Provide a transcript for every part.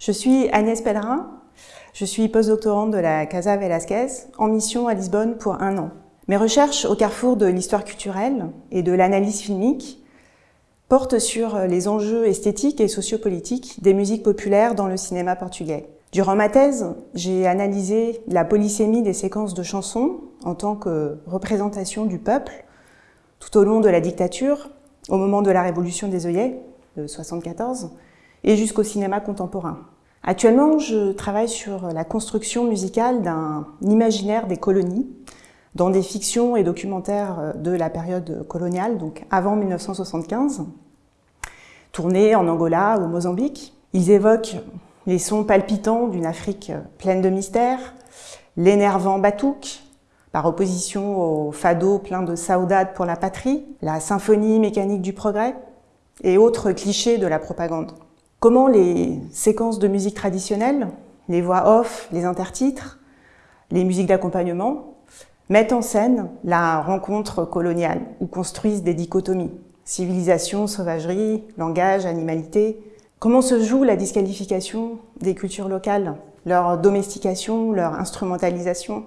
Je suis Agnès Pellerin, je suis postdoctorante de la Casa Velasquez, en mission à Lisbonne pour un an. Mes recherches au carrefour de l'histoire culturelle et de l'analyse filmique portent sur les enjeux esthétiques et sociopolitiques des musiques populaires dans le cinéma portugais. Durant ma thèse, j'ai analysé la polysémie des séquences de chansons en tant que représentation du peuple tout au long de la dictature, au moment de la révolution des œillets de 74 et jusqu'au cinéma contemporain. Actuellement, je travaille sur la construction musicale d'un imaginaire des colonies dans des fictions et documentaires de la période coloniale, donc avant 1975, tournés en Angola ou Mozambique. Ils évoquent les sons palpitants d'une Afrique pleine de mystères, l'énervant batouk, par opposition au fado plein de saudade pour la patrie, la symphonie mécanique du progrès et autres clichés de la propagande. Comment les séquences de musique traditionnelles, les voix off, les intertitres, les musiques d'accompagnement mettent en scène la rencontre coloniale ou construisent des dichotomies, civilisation, sauvagerie, langage, animalité, Comment se joue la disqualification des cultures locales, leur domestication, leur instrumentalisation?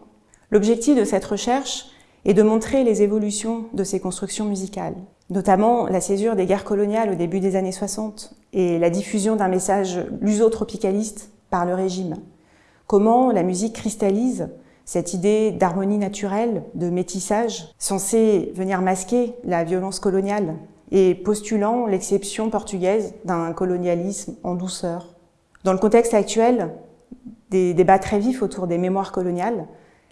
L'objectif de cette recherche est de montrer les évolutions de ces constructions musicales, notamment la césure des guerres coloniales au début des années 60 et la diffusion d'un message lusotropicaliste par le régime. Comment la musique cristallise cette idée d'harmonie naturelle, de métissage, censée venir masquer la violence coloniale et postulant l'exception portugaise d'un colonialisme en douceur? Dans le contexte actuel, des débats très vifs autour des mémoires coloniales,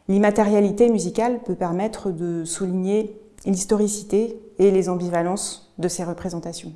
l'immatérialité musicale peut permettre de souligner l'historicité et les ambivalences de ces représentations.